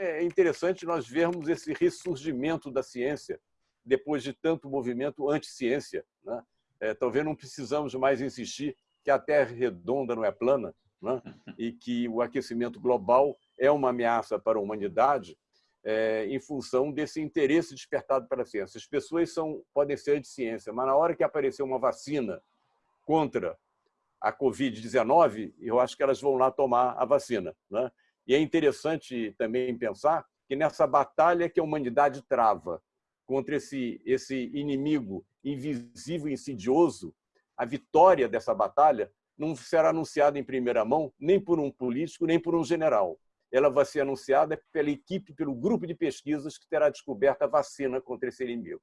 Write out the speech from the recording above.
é interessante nós vermos esse ressurgimento da ciência depois de tanto movimento anti-ciência. Né? É, talvez não precisamos mais insistir que a Terra redonda não é plana né? e que o aquecimento global é uma ameaça para a humanidade é, em função desse interesse despertado pela ciência. As pessoas são, podem ser de ciência, mas na hora que aparecer uma vacina contra a Covid-19, eu acho que elas vão lá tomar a vacina. Né? E é interessante também pensar que nessa batalha que a humanidade trava contra esse, esse inimigo invisível e insidioso, a vitória dessa batalha não será anunciada em primeira mão nem por um político, nem por um general. Ela vai ser anunciada pela equipe, pelo grupo de pesquisas que terá descoberto a vacina contra esse inimigo.